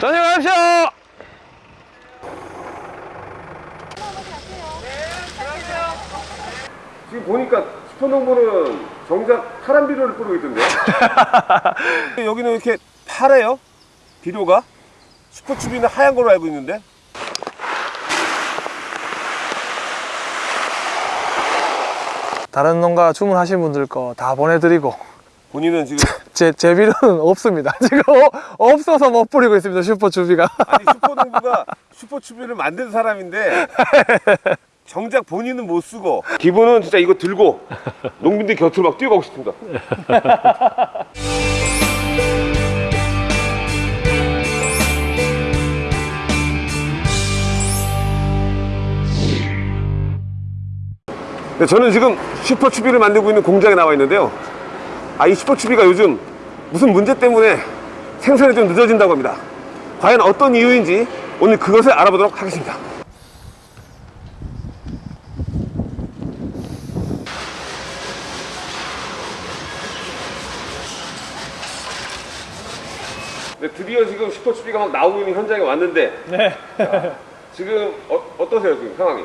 저녁 가십시오! 지금 보니까 슈퍼농부는 정작 파란 비료를 뿌리고 있던데. 여기는 이렇게 파래요? 비료가? 슈퍼추비는 하얀 걸로 알고 있는데. 다른 농가 주문하신 분들 거 다 보내드리고 본인은 지금 제, 제 비료는 없습니다. 지금 어- 없어서 못 뿌리고 있습니다. 슈퍼 주비가. 아니 슈퍼농부가 슈퍼추비를 만든 사람인데 정작 본인은 못 쓰고 기분은 진짜 이거 들고 농민들 곁으로 막 뛰어가고 싶습니다. 네, 저는 지금 슈퍼추비를 만들고 있는 공장에 나와 있는데요. 아, 이 슈퍼추비가 요즘 무슨 문제 때문에 생산이 좀 늦어진다고 합니다. 과연 어떤 이유인지 오늘 그것을 알아보도록 하겠습니다. 네, 드디어 지금 슈퍼추비가 막 나오고 있는 현장에 왔는데 네. 지금 어, 어떠세요 지금 상황이?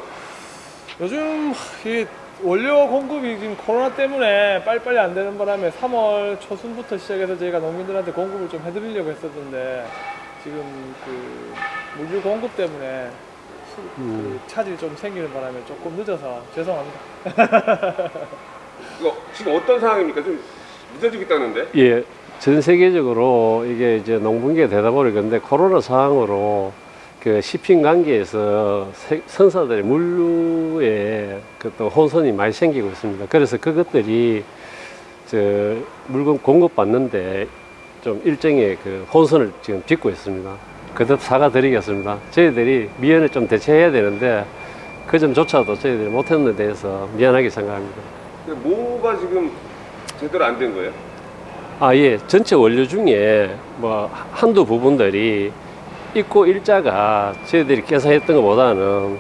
요즘 이 원료 공급이 지금 코로나 때문에 빨리빨리 안 되는 바람에 3월 초순부터 시작해서 저희가 농민들한테 공급을 좀 해드리려고 했었는데 지금 그 물류 공급 때문에 수- 그 차질이 좀 생기는 바람에 조금 늦어서 죄송합니다. 이거 지금 어떤 상황입니까? 좀 늦어지고 있다는데? 예, 전 세계적으로 이게 이제 농분기가 되다 보니까 코로나 상황으로 그 시핑 관계에서 세- 선사들의 물류에 그 또 혼선이 많이 생기고 있습니다. 그래서 그것들이 저 물건 공급 받는데 좀 일정의 그 혼선을 지금 빚고 있습니다. 거듭 사과드리겠습니다. 저희들이 미연에 좀 대처해야 되는데 그 점조차도 저희들이 못했는 데 대해서 미안하게 생각합니다. 뭐가 지금 제대로 안 된 거예요? 아, 예. 전체 원료 중에 뭐 한두 부분들이 입고 일자가 저희들이 계산했던 것보다는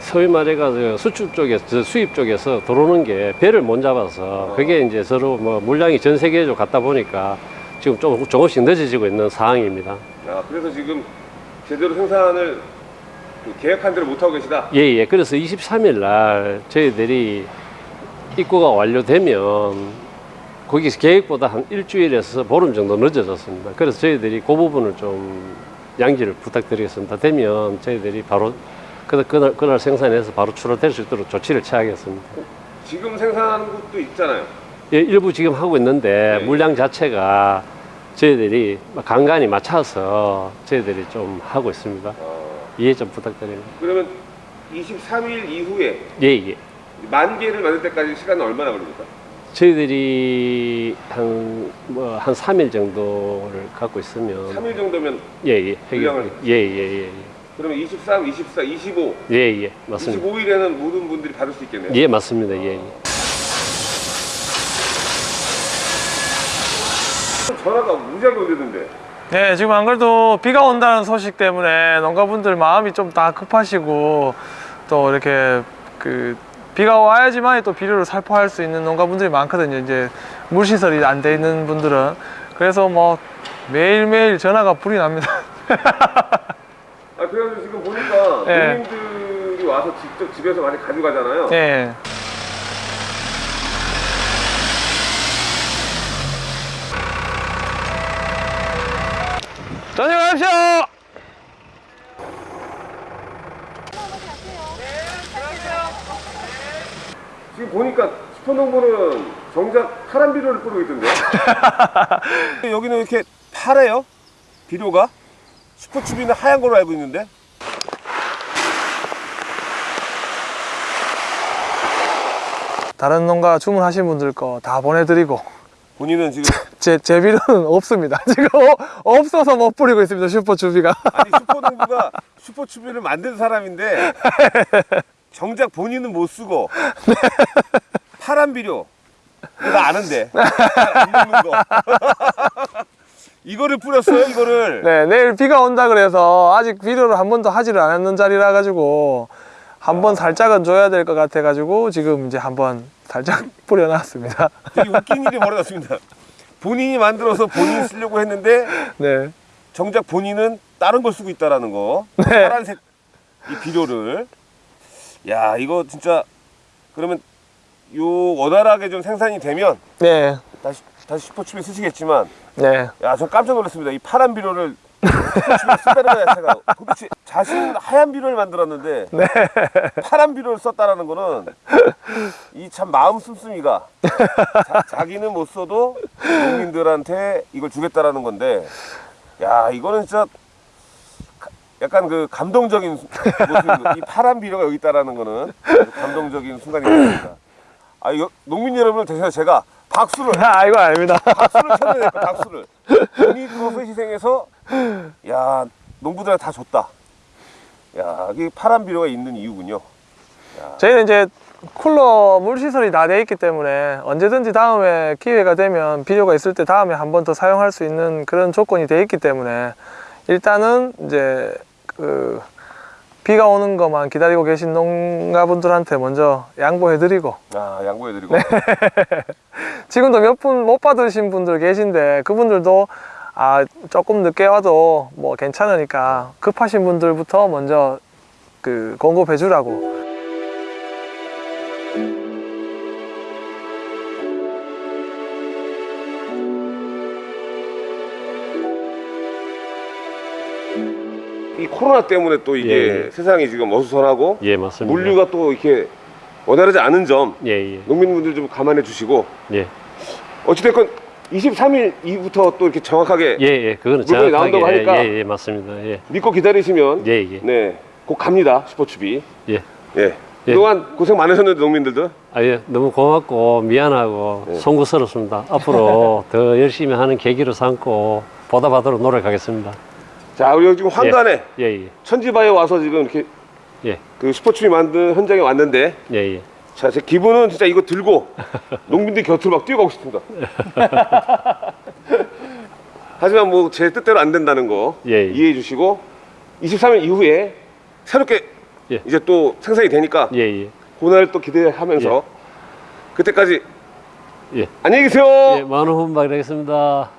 소위 말해가지고 수출 쪽에서, 수입 쪽에서 들어오는 게 배를 못 잡아서 그게 이제 서로 뭐 물량이 전 세계적으로 갔다 보니까 지금 좀 조금씩 늦어지고 있는 상황입니다. 아, 그래서 지금 제대로 생산을 그 계획한 대로 못하고 계시다? 예, 예. 그래서 23일 날 저희들이 입고가 완료되면 거기서 계획보다 한 일주일에서 보름 정도 늦어졌습니다. 그래서 저희들이 그 부분을 좀 양지를 부탁드리겠습니다. 되면 저희들이 바로 그- 그날, 그날 생산해서 바로 출하될 수 있도록 조치를 취하겠습니다. 지금 생산하는 곳도 있잖아요. 예, 일부 지금 하고 있는데 네. 물량 자체가 저희들이 간간히 맞춰서 저희들이 좀 하고 있습니다. 어, 이해 좀 부탁드립니다. 그러면 23일 이후에 예, 예. 만 개를 만들 때까지 시간은 얼마나 걸립니까? 저희들이 한, 뭐, 한 3일 정도를 갖고 있으면. 3일 정도면 예, 예. 해결. 예, 예, 예. 그러면 23, 24, 25, 예, 예. 맞습니다. 25일에는 모든 분들이 받을 수 있겠네요. 예, 맞습니다. 예, 예. 전화가 무지하게 오는데 네, 지금 안 그래도 비가 온다는 소식 때문에 농가분들 마음이 좀 다 급하시고 또 이렇게 그 비가 와야지만 또 비료를 살포할 수 있는 농가분들이 많거든요. 이제 물시설이 안 돼 있는 분들은 그래서 뭐 매일매일 전화가 불이 납니다. 아 그래가지고 지금 보니까 예. 농민들이 와서 직접 집에서 많이 가져가잖아요. 네. 저녁 가십시오! 지금 보니까 슈퍼농부는 정작 파란 비료를 뿌리고 있던데. 여기는 이렇게 파래요? 비료가? 슈퍼추비는 하얀 걸로 알고 있는데. 다른 농가 주문하신 분들 거 다 보내드리고 본인은 지금 제, 제 비료는 없습니다. 지금 어- 없어서 못 뿌리고 있습니다. 슈퍼 주비가. 아니 슈퍼농부가 슈퍼추비를 만든 사람인데 정작 본인은 못 쓰고 파란 비료 나 아는데 안 먹는 거 이거를 뿌렸어요, 이거를. 네, 내일 비가 온다 그래서 아직 비료를 한 번도 하지를 않았는 자리라 가지고 한번 살짝은 줘야 될 것 같아 가지고 지금 이제 한번 살짝 뿌려놨습니다. 되게 웃긴 일이 벌어졌습니다. 본인이 만들어서 본인이 쓰려고 했는데 네, 정작 본인은 다른 걸 쓰고 있다라는 거. 파란색 이 비료를. 야, 이거 진짜 그러면 요 원활하게 좀 생산이 되면 네, 다시 다시 슈퍼칩에 쓰시겠지만 네. 야, 저 깜짝 놀랐습니다. 이 파란 비료를 슈퍼칩에 자체가 도대체 자신은 하얀 비료를 만들었는데 파란 비료를 썼다라는 거는 이 참 마음 씀씀이가 자, 기는못 써도 농민들한테 이걸 주겠다라는 건데 야, 이거는 진짜 가- 약간 그 감동적인 모습, 이 파란 비료가 여기 있다라는 거는 감동적인 순간이 됐습니다. 아, 이거 농민 여러분을 대신해 제가 박수를. 아, 이거 아닙니다. 박수를 쳐야 될까 박수를. 본인 희생해서 야 농부들한테 다 줬다. 야 이게 파란 비료가 있는 이유군요. 저희는 이제 쿨러 물 시설이 다 돼 있기 때문에 언제든지 다음에 기회가 되면 비료가 있을 때 다음에 한 번 더 사용할 수 있는 그런 조건이 돼 있기 때문에 일단은 이제 그 비가 오는 것만 기다리고 계신 농가분들한테 먼저 양보해드리고. 아 양보해드리고 지금도 몇 분 못 받으신 분들 계신데 그분들도 아 조금 늦게 와도 뭐 괜찮으니까 급하신 분들부터 먼저 그 공급해 주라고 이 코로나 때문에 또 이게 예. 세상이 지금 어수선하고 예, 맞습니다. 물류가 또 이렇게 원활하지 않은 점 예, 예, 농민분들 좀 감안해 주시고 예, 어찌됐건 23일 이후부터 또 이렇게 정확하게 예, 예, 그거는 물건이 나온다고 하니까. 예, 예, 맞습니다. 예, 믿고 기다리시면 예, 예, 네, 곧 갑니다 슈퍼춥이 예. 예. 예. 그동안 고생 많으셨는데 농민들도 아, 예, 너무 고맙고 미안하고 네. 송구스럽습니다. 앞으로 더 열심히 하는 계기로 삼고 보답하도록 노력하겠습니다. 자 우리 지금 황간에 예, 예, 천지바에 와서 지금 이렇게 예, 그 슈퍼춥이 만든 현장에 왔는데 예, 예. 자, 제 기분은 진짜 이거 들고 농민들 곁으로 막 뛰어가고 싶습니다. 하지만 뭐 제 뜻대로 안 된다는 거 예, 예. 이해해 주시고 23일 이후에 새롭게 예. 이제 또 생산이 되니까 예, 예, 그날을 또 기대하면서 그때까지 예. 안녕히 계세요. 예, 많은 후원박 되겠습니다.